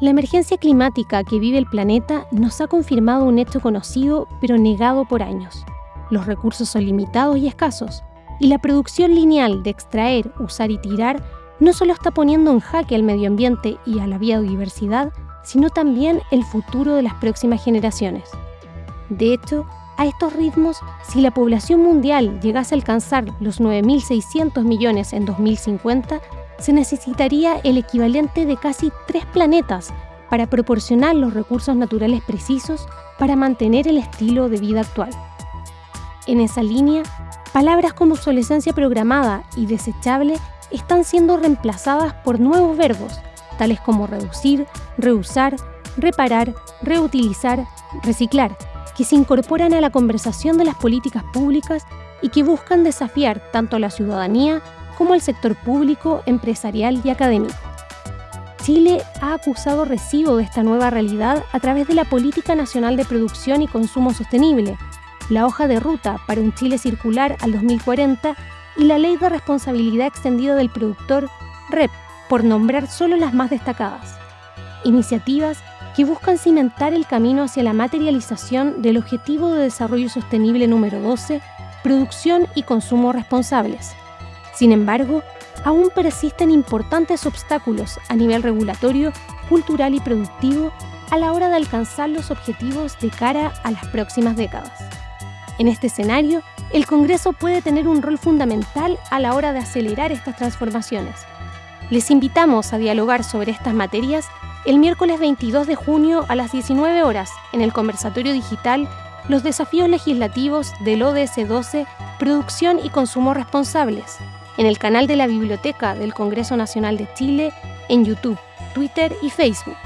La emergencia climática que vive el planeta nos ha confirmado un hecho conocido pero negado por años. Los recursos son limitados y escasos, y la producción lineal de extraer, usar y tirar no solo está poniendo en jaque al medio ambiente y a la biodiversidad, sino también el futuro de las próximas generaciones. De hecho, a estos ritmos, si la población mundial llegase a alcanzar los 9.600 millones en 2050, se necesitaría el equivalente de casi tres planetas para proporcionar los recursos naturales precisos para mantener el estilo de vida actual. En esa línea, palabras como obsolescencia programada y desechable están siendo reemplazadas por nuevos verbos, tales como reducir, reusar, reparar, reutilizar, reciclar, que se incorporan a la conversación de las políticas públicas y que buscan desafiar tanto a la ciudadanía como al sector público, empresarial y académico. Chile ha acusado recibo de esta nueva realidad a través de la Política Nacional de Producción y Consumo Sostenible, la hoja de ruta para un Chile circular al 2040 y la Ley de Responsabilidad Extendida del Productor, REP, por nombrar solo las más destacadas. Iniciativas que buscan cimentar el camino hacia la materialización del Objetivo de Desarrollo Sostenible número 12, producción y consumo responsables. Sin embargo, aún persisten importantes obstáculos a nivel regulatorio, cultural y productivo a la hora de alcanzar los objetivos de cara a las próximas décadas. En este escenario, el Congreso puede tener un rol fundamental a la hora de acelerar estas transformaciones. Les invitamos a dialogar sobre estas materias el miércoles 22 de junio a las 19 horas en el conversatorio digital Los desafíos legislativos del ODS 12, Producción y Consumo Responsables, en el canal de la Biblioteca del Congreso Nacional de Chile, en YouTube, Twitter y Facebook.